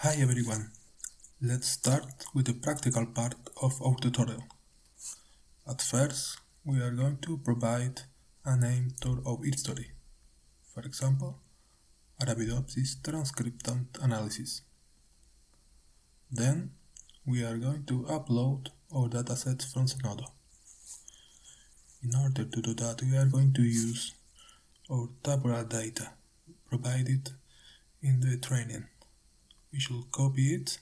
Hi everyone, let's start with the practical part of our tutorial. At first, we are going to provide a name to our history, for example, Arabidopsis transcriptome analysis. Then, we are going to upload our datasets from Zenodo. In order to do that, we are going to use our tabular data provided in the training. We should copy it,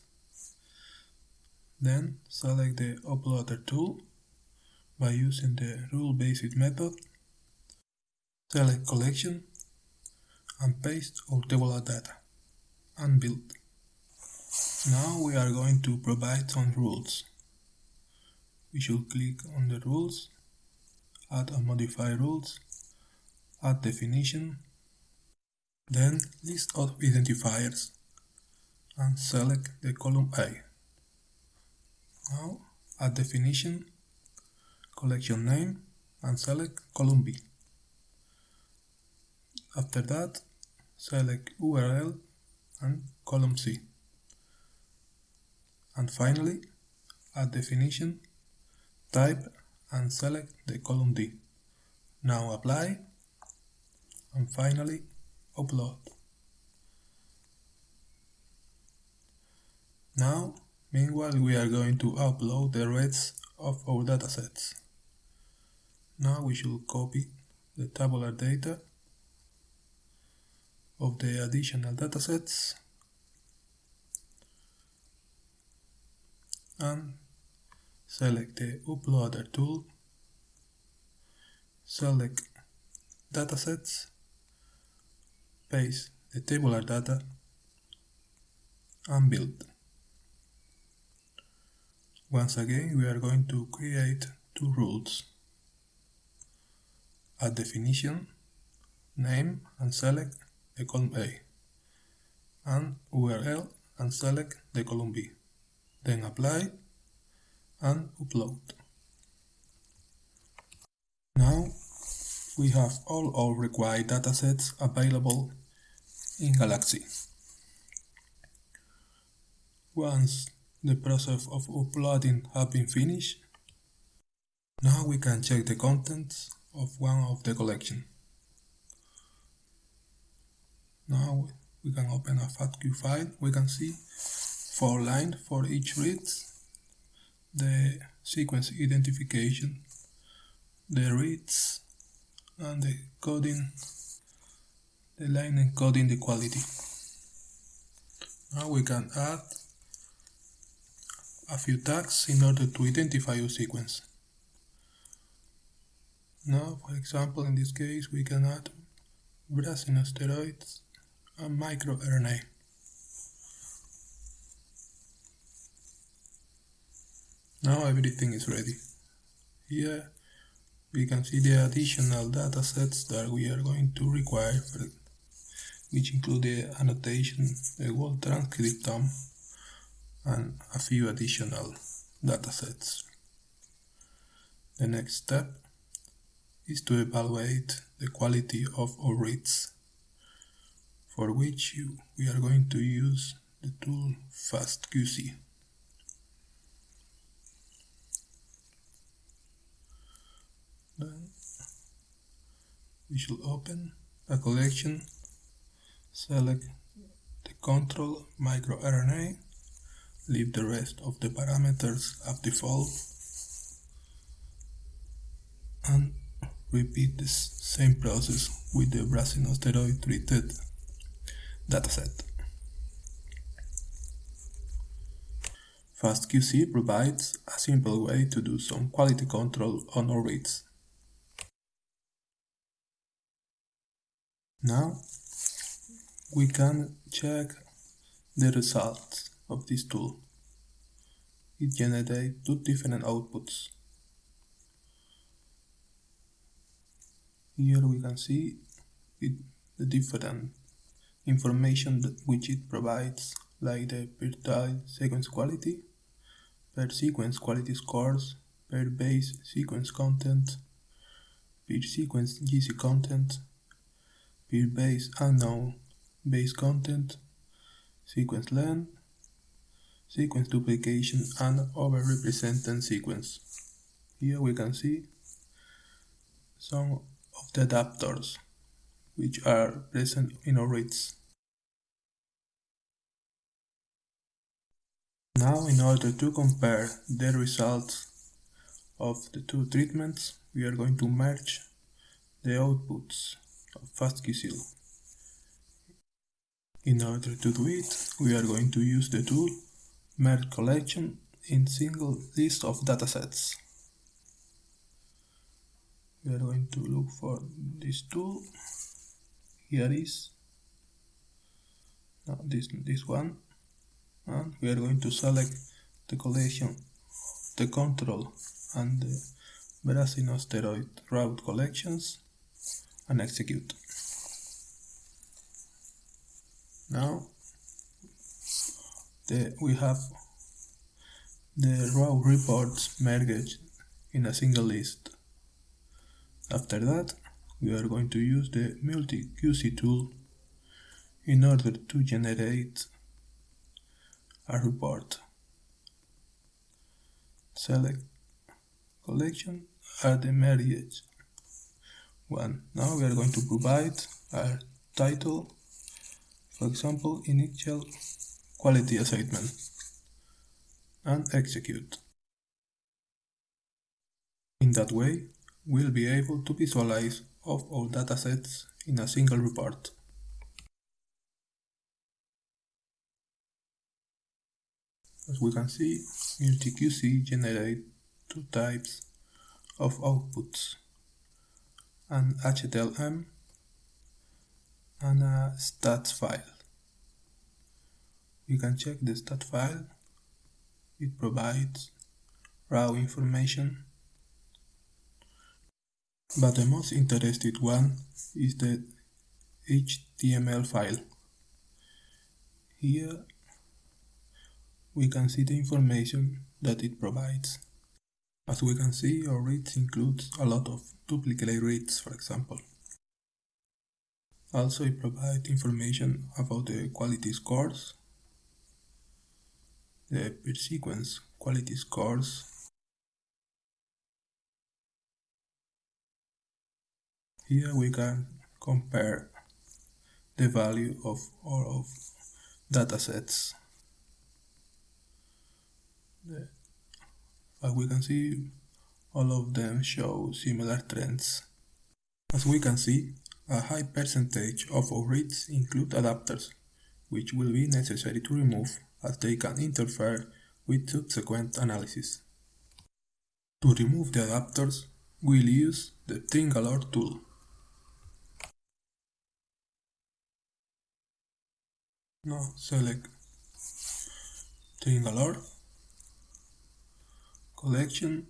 then select the uploader tool by using the rule-based method, select collection and paste our tabular data and build. Now we are going to provide some rules. We should click on the rules, add and modify rules, add definition, then list of identifiers and select the column A. Now add definition, collection name and select column B. After that, select URL and column C. And finally, add definition, type and select the column D. Now apply and finally upload. Now, meanwhile we are going to upload the rest of our datasets. Now we should copy the tabular data of the additional datasets and select the uploader tool, select datasets, paste the tabular data and build. Once again we are going to create two rules. Add definition, name and select the column A and URL and select the column B. Then apply and upload. Now we have all our required datasets available in Galaxy. Once the process of uploading has been finished, now we can check the contents of one of the collection. Now we can open a FASTQ file. We can see four lines for each read, the sequence identification, the reads, and the coding, the line encoding the quality. Now we can add a few tags in order to identify your sequence. Now, for example, in this case, we can add brassinosteroids and microRNA. Now everything is ready. Here we can see the additional datasets that we are going to require, which include the annotation, the whole transcriptome, and a few additional datasets. The next step is to evaluate the quality of our reads, for which you, we are going to use the tool FastQC. Then we should open a collection, select the control microRNA leave the rest of the parameters as default and repeat the same process with the brassinosteroid treated dataset. FastQC provides a simple way to do some quality control on our reads. Now we can check the results of this tool. It generates two different outputs. Here we can see it, the different information that which it provides like the per tile sequence quality, per sequence quality scores, per base sequence content, per sequence GC content, per base unknown base content, sequence length, sequence duplication and overrepresented sequence. Here we can see some of the adapters which are present in our reads. Now in order to compare the results of the two treatments, we are going to merge the outputs of FastQCL. In order to do it, we are going to use the tool merge collection in single list of datasets. We are going to look for this tool. Here is now this this one, and we are going to select the collection, the control, and the brassinosteroid route collections, and execute. Now the, we have the raw reports merged in a single list. After that, we are going to use the multi-QC tool in order to generate a report. Select collection add the merged one. Now we are going to provide a title, for example, initial quality assignment and execute. In that way, we'll be able to visualize of all datasets in a single report. As we can see, MultiQC generate two types of outputs, an HTLM and a stats file. You can check the stat file. It provides raw information. But the most interested one is the HTML file. Here we can see the information that it provides. As we can see, our reads includes a lot of duplicate reads, for example. Also, it provides information about the quality scores the per sequence quality scores. Here we can compare the value of all of datasets. As we can see, all of them show similar trends. As we can see, a high percentage of our reads include adapters, which will be necessary to remove as they can interfere with subsequent analysis. To remove the adapters, we'll use the Trim Galore tool. Now select Trim Galore, collection,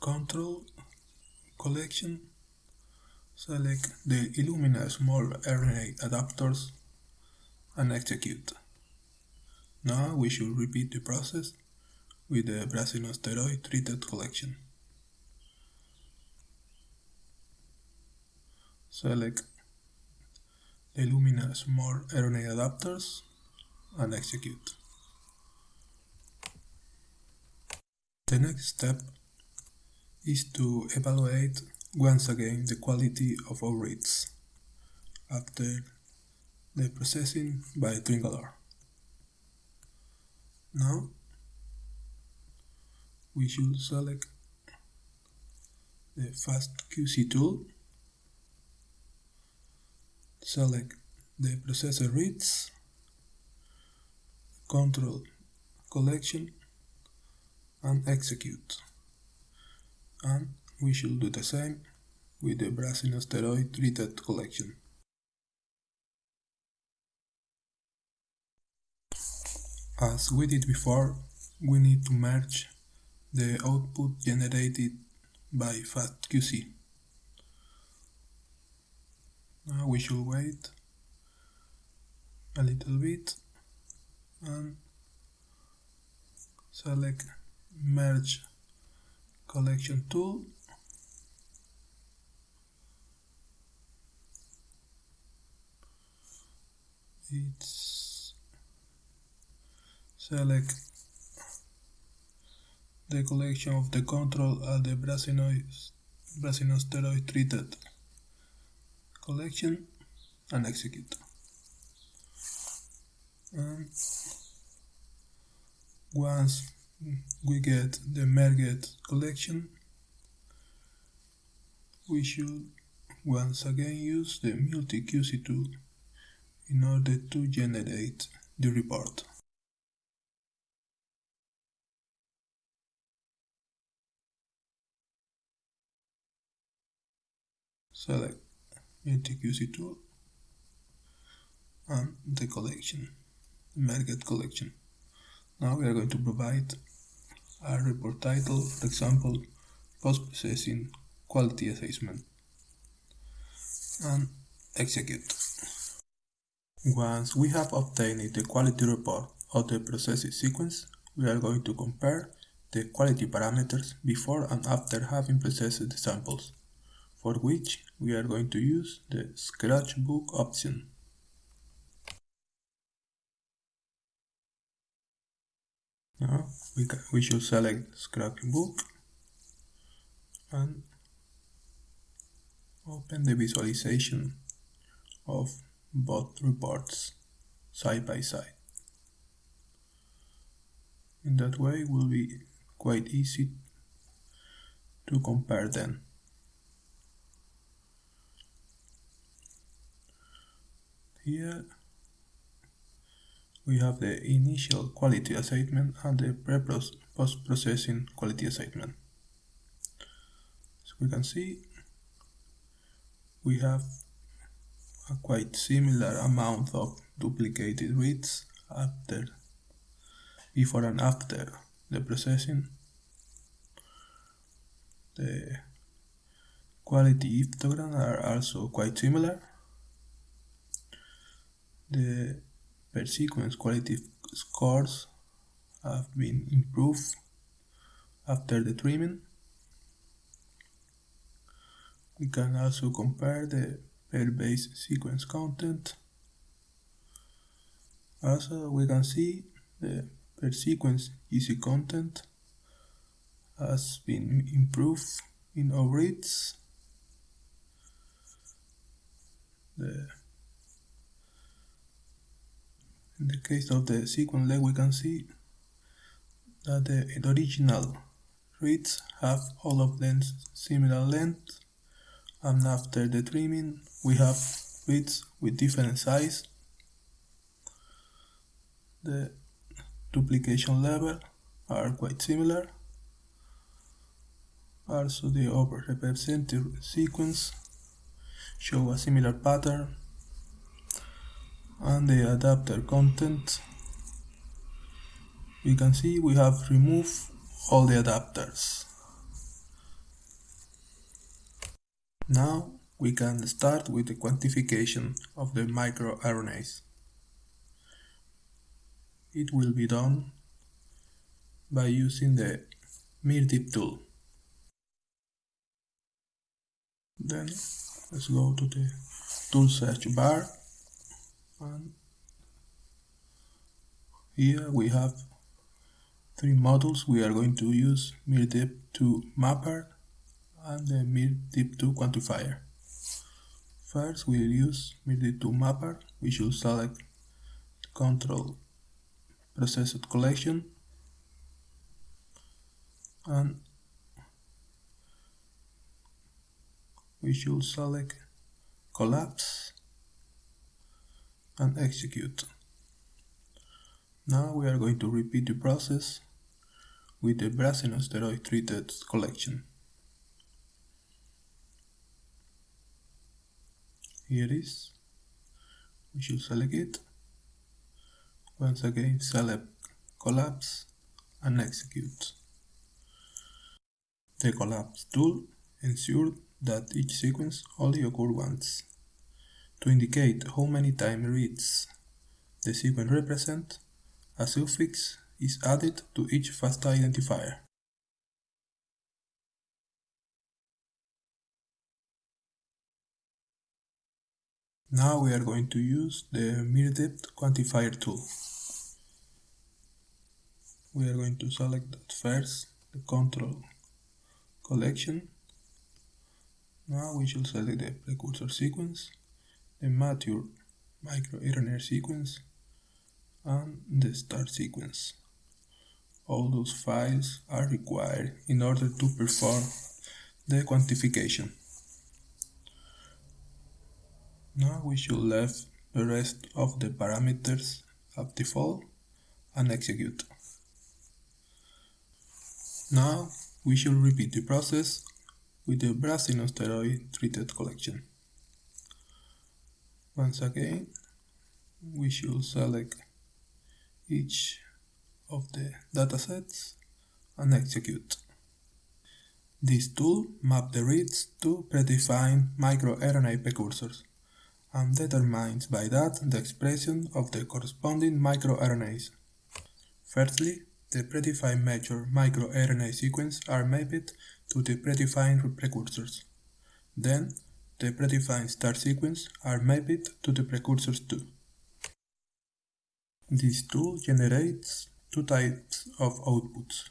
control, collection, select the Illumina small RNA adapters and execute. Now we should repeat the process with the brassinosteroid treated collection. Select the Illumina small RNA adapters and execute. The next step is to evaluate once again the quality of our reads after the processing by Trim Galore. Now we should select the FastQC tool, select the processor reads, control collection and execute. And we should do the same with the brassinosteroid treated collection. As we did before, we need to merge the output generated by FastQC. Now we should wait a little bit and select merge collection tool it's select the collection of the control at the brassinosteroid treated collection and execute. And once we get the merged collection, we should once again use the multi-QC tool in order to generate the report. Select multi-QC tool and the collection, merged collection. Now we are going to provide a report title, for example, post-processing quality assessment and execute. Once we have obtained the quality report of the processing sequence, we are going to compare the quality parameters before and after having processed the samples, for which we are going to use the scratchbook option. Now we, can, we should select scratchbook and open the visualization of both reports side by side. In that way it will be quite easy to compare them. Here we have the initial quality assessment and the pre-post-processing quality assessment. As we can see, we have a quite similar amount of duplicated reads after before and after the processing. The quality histograms are also quite similar. The per sequence quality scores have been improved after the trimming. We can also compare the per base sequence content. Also, we can see the per sequence GC content has been improved in all reads. The in the case of the sequence leg, we can see that the original reads have all of them similar length and after the trimming we have reads with different size. The duplication level are quite similar. Also the overrepresented sequence show a similar pattern and the adapter content we can see we have removed all the adapters Now we can start with the quantification of the microRNAs. It will be done by using the miRDeep tool. Then let's go to the tool search bar and here we have three models we are going to use MIRDIP to mapper and the miRDeep2 quantifier. First we will use miRDeep2 mapper. We should select control processed collection and we should select collapse and execute. Now we are going to repeat the process with the brassinosteroid treated collection. here is we should select it once again select collapse and execute the collapse tool ensures that each sequence only occurs once to indicate how many time reads the sequence represent a suffix is added to each FASTA identifier Now we are going to use the miRDeep quantifier tool. we are going to select first the control collection. Now we should select the precursor sequence, the mature microRNA sequence, and the start sequence. All those files are required in order to perform the quantification. Now we should leave the rest of the parameters at default and execute. Now we should repeat the process with the brassinosteroid treated collection. Once again, we should select each of the datasets and execute. This tool maps the reads to predefined microRNA precursors and determines by that the expression of the corresponding microRNAs. Firstly, the predefined major microRNA sequence are mapped to the predefined precursors. Then, the predefined start sequence are mapped to the precursors too. This tool generates two types of outputs.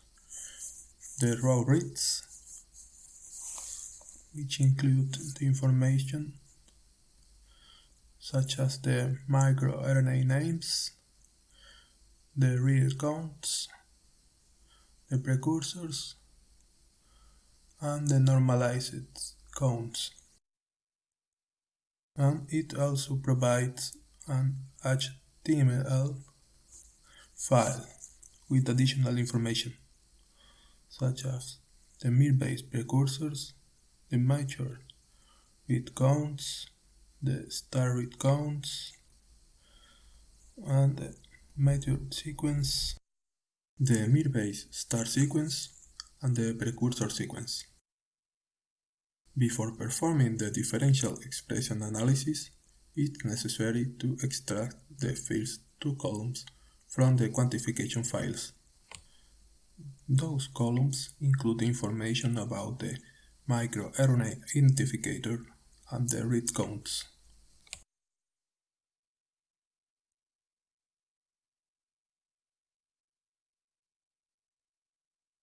The raw reads, which include the information such as the microRNA names, the read counts, the precursors, and the normalized counts. And it also provides an HTML file with additional information, such as the miR-base precursors, the major read counts, the star read counts, and the major sequence, the miR-base star sequence, and the precursor sequence. Before performing the differential expression analysis, it's necessary to extract the first two columns from the quantification files. Those columns include information about the microRNA identifier and the read counts.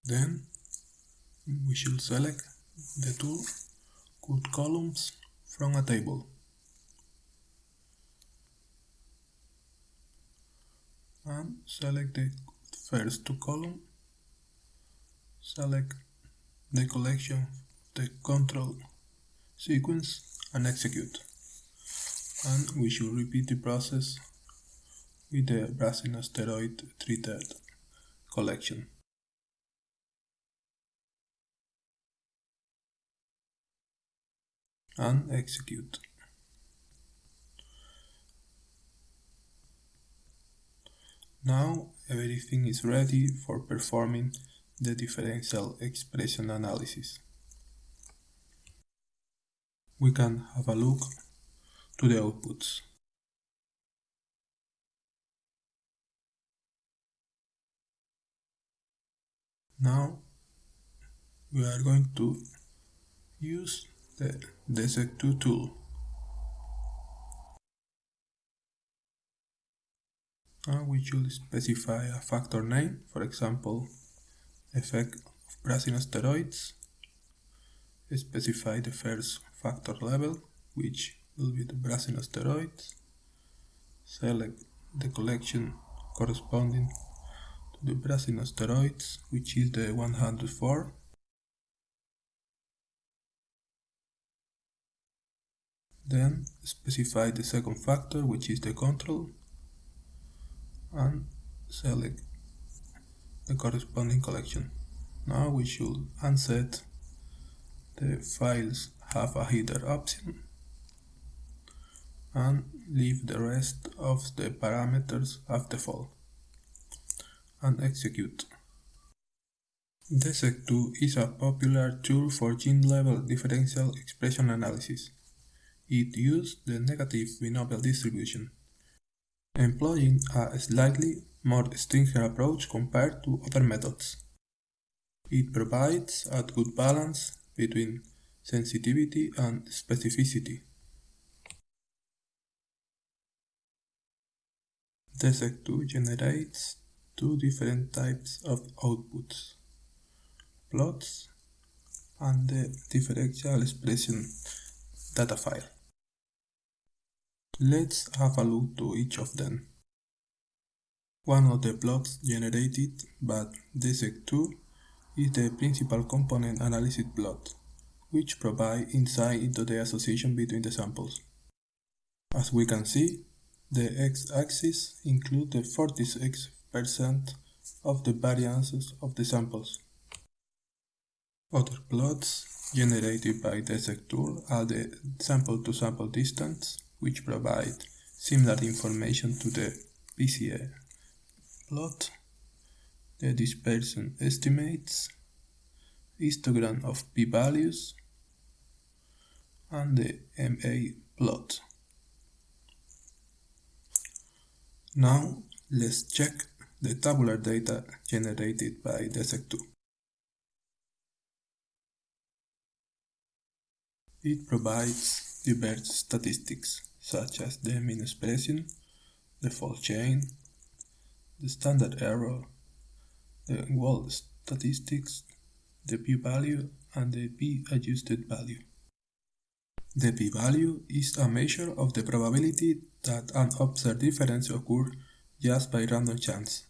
Then we should select the two good columns from a table. and select the first two column. Select the collection the control sequence and execute. And we should repeat the process with the brassinosteroid treated collection and execute Now everything is ready for performing the differential expression analysis. We can have a look to the outputs. Now we are going to use the DESeq2 tool. And we should specify a factor name, for example, effect of brassinosteroids, specify the first factor level, which will be the brassinosteroids, select the collection corresponding to the brassinosteroids, which is the 104, then specify the second factor, which is the control, and select the corresponding collection. Now we should unset the files have a header option and leave the rest of the parameters as default and execute. DESeq2 is a popular tool for gene-level differential expression analysis. It uses the negative binomial distribution employing a slightly more stringent approach compared to other methods. It provides a good balance between sensitivity and specificity. DESeq2 generates two different types of outputs, plots and the differential expression data file. Let's have a look to each of them. One of the plots generated by DESeq2 is the principal component analysis plot, which provides insight into the association between the samples. As we can see, the x-axis includes the 46% of the variances of the samples. Other plots generated by DESeq2 are the sample-to-sample -sample distance, which provide similar information to the PCA plot, the dispersion estimates, histogram of p-values, and the MA plot. Now let's check the tabular data generated by DESeq2. It provides diverse statistics such as the mean expression, the fold change, the standard error, the Wald statistics, the p-value, and the p-adjusted value. The p-value is a measure of the probability that an observed difference occurs just by random chance.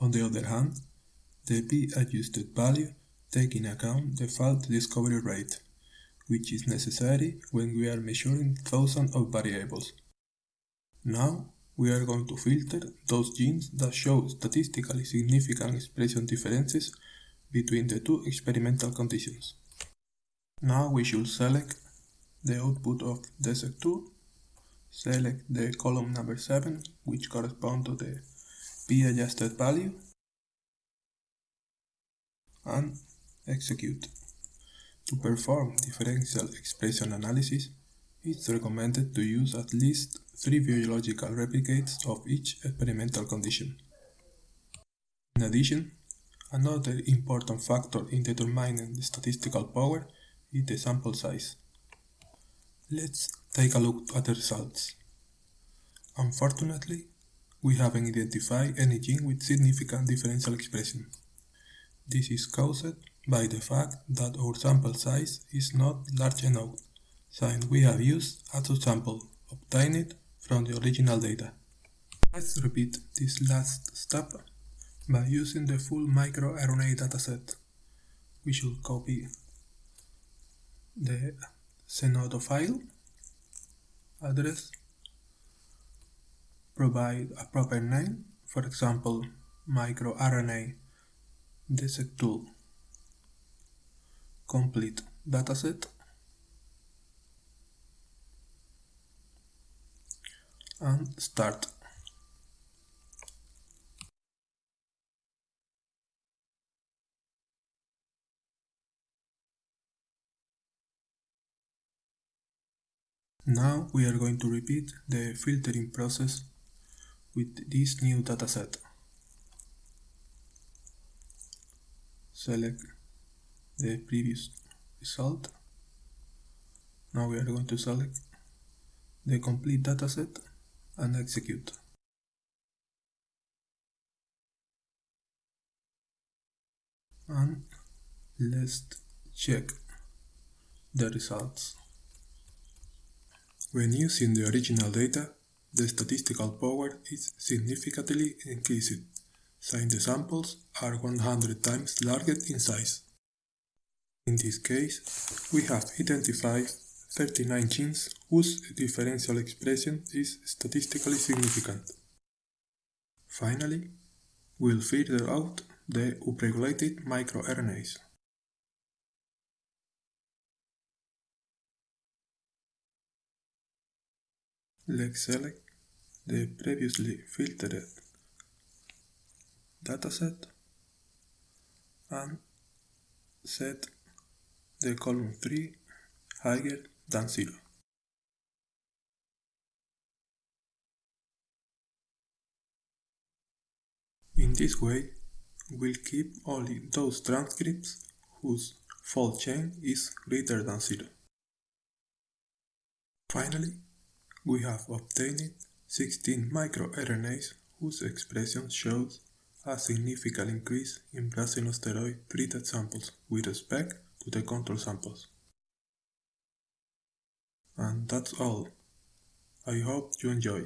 On the other hand, the p-adjusted value takes in account the false discovery rate, which is necessary when we are measuring thousands of variables. Now, we are going to filter those genes that show statistically significant expression differences between the two experimental conditions. Now we should select the output of DESeq2, select the column number 7, which corresponds to the p-adjusted value, and execute. To perform differential expression analysis, it's recommended to use at least three biological replicates of each experimental condition. In addition, another important factor in determining the statistical power is the sample size. Let's take a look at the results. Unfortunately, we haven't identified any gene with significant differential expression. This is caused by the fact that our sample size is not large enough since we have used a subsample obtained from the original data. Let's repeat this last step by using the full microRNA dataset. We should copy the Zenodo file address, provide a proper name, for example, microRNA DESeq2 complete dataset and start. Now we are going to repeat the filtering process with this new dataset. Select the previous result. Now we are going to select the complete dataset and execute. And let's check the results. When using the original data, the statistical power is significantly increased, since the samples are 100 times larger in size. In this case, we have identified 39 genes whose differential expression is statistically significant. Finally, we'll filter out the upregulated microRNAs. Let's select the previously filtered dataset and set the column 3 higher than 0. In this way, we'll keep only those transcripts whose fold change is greater than 0. Finally, we have obtained 16 microRNAs whose expression shows a significant increase in steroid treated samples with respect to the control samples. And that's all. I hope you enjoy.